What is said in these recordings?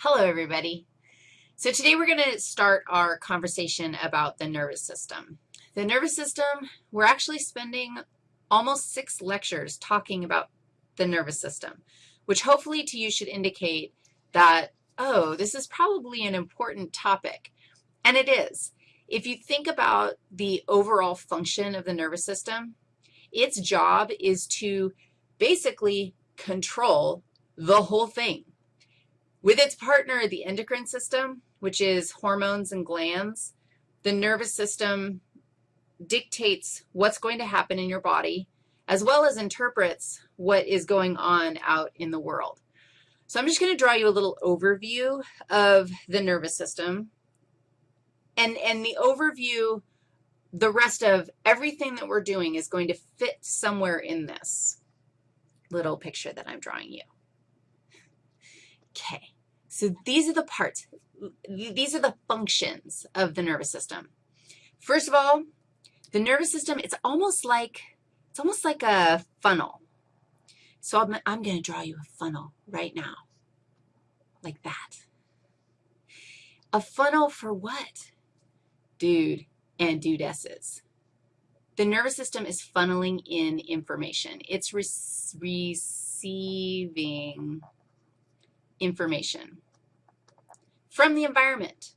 Hello, everybody. So today we're going to start our conversation about the nervous system. The nervous system, we're actually spending almost six lectures talking about the nervous system, which hopefully to you should indicate that, oh, this is probably an important topic. And it is. If you think about the overall function of the nervous system, its job is to basically control the whole thing. With its partner, the endocrine system, which is hormones and glands, the nervous system dictates what's going to happen in your body, as well as interprets what is going on out in the world. So I'm just going to draw you a little overview of the nervous system. And, and the overview, the rest of everything that we're doing is going to fit somewhere in this little picture that I'm drawing you. Okay, so these are the parts. These are the functions of the nervous system. First of all, the nervous system, it's almost like, it's almost like a funnel. So I'm, I'm going to draw you a funnel right now, like that. A funnel for what? Dude and dudesses. The nervous system is funneling in information. It's re receiving information from the environment.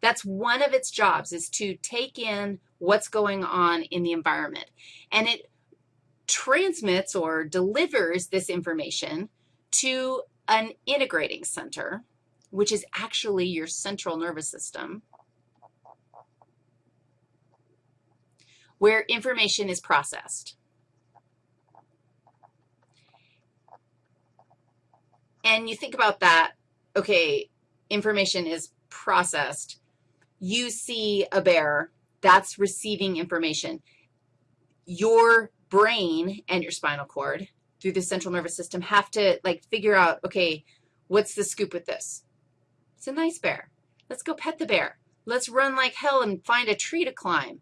That's one of its jobs is to take in what's going on in the environment. And it transmits or delivers this information to an integrating center, which is actually your central nervous system, where information is processed. And you think about that, okay, information is processed. You see a bear, that's receiving information. Your brain and your spinal cord through the central nervous system have to, like, figure out, okay, what's the scoop with this? It's a nice bear. Let's go pet the bear. Let's run like hell and find a tree to climb.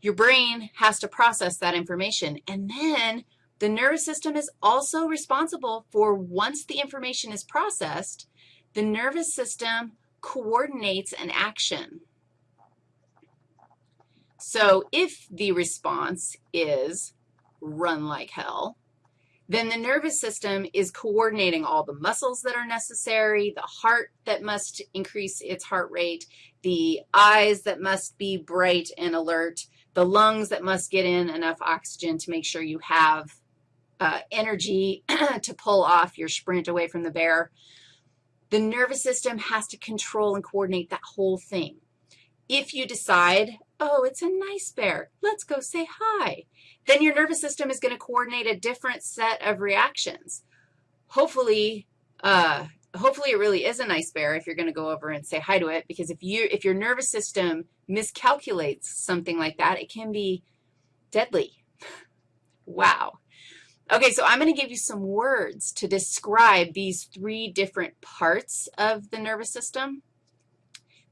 Your brain has to process that information, and then the nervous system is also responsible for once the information is processed, the nervous system coordinates an action. So if the response is run like hell, then the nervous system is coordinating all the muscles that are necessary, the heart that must increase its heart rate, the eyes that must be bright and alert, the lungs that must get in enough oxygen to make sure you have uh, energy to pull off your sprint away from the bear. The nervous system has to control and coordinate that whole thing. If you decide, oh, it's a nice bear, let's go say hi, then your nervous system is going to coordinate a different set of reactions. Hopefully, uh, hopefully it really is a nice bear if you're going to go over and say hi to it, because if, you, if your nervous system miscalculates something like that, it can be deadly. Wow. Okay, so I'm going to give you some words to describe these three different parts of the nervous system.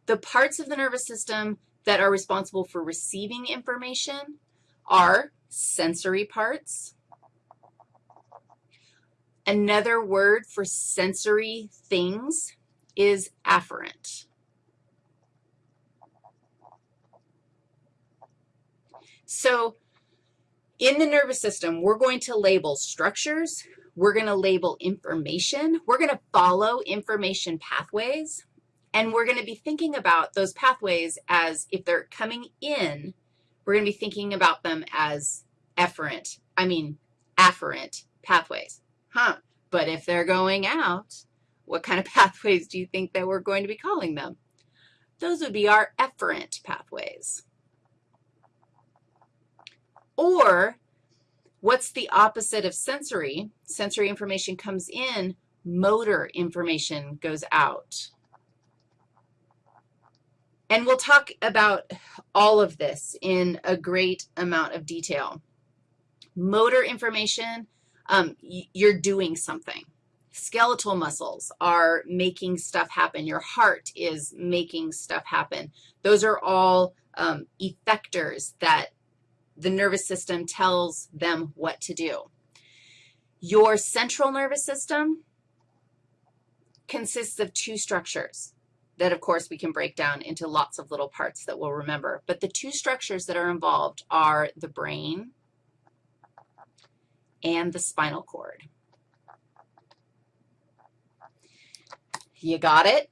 The parts of the nervous system that are responsible for receiving information are sensory parts. Another word for sensory things is afferent. So in the nervous system, we're going to label structures. We're going to label information. We're going to follow information pathways. And we're going to be thinking about those pathways as if they're coming in, we're going to be thinking about them as efferent, I mean afferent pathways. Huh, but if they're going out, what kind of pathways do you think that we're going to be calling them? Those would be our efferent pathways. Or what's the opposite of sensory? Sensory information comes in, motor information goes out. And we'll talk about all of this in a great amount of detail. Motor information, um, you're doing something. Skeletal muscles are making stuff happen. Your heart is making stuff happen. Those are all um, effectors that the nervous system tells them what to do. Your central nervous system consists of two structures that, of course, we can break down into lots of little parts that we'll remember. But the two structures that are involved are the brain and the spinal cord. You got it?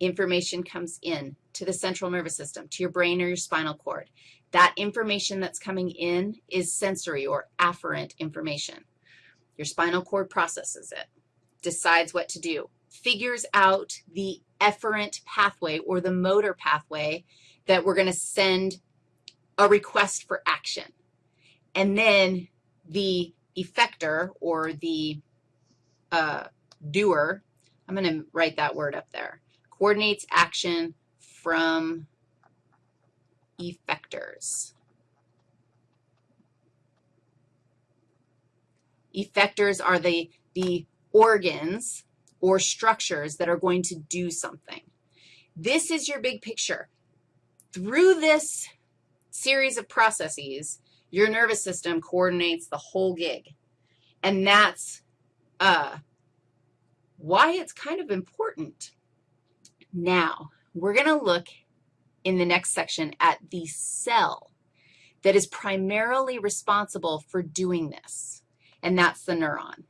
Information comes in to the central nervous system, to your brain or your spinal cord. That information that's coming in is sensory or afferent information. Your spinal cord processes it, decides what to do, figures out the efferent pathway or the motor pathway that we're going to send a request for action. And then the effector or the uh, doer, I'm going to write that word up there, coordinates action from effectors. Effectors are the, the organs or structures that are going to do something. This is your big picture. Through this series of processes, your nervous system coordinates the whole gig. And that's uh, why it's kind of important. Now, we're going to look in the next section at the cell that is primarily responsible for doing this, and that's the neuron.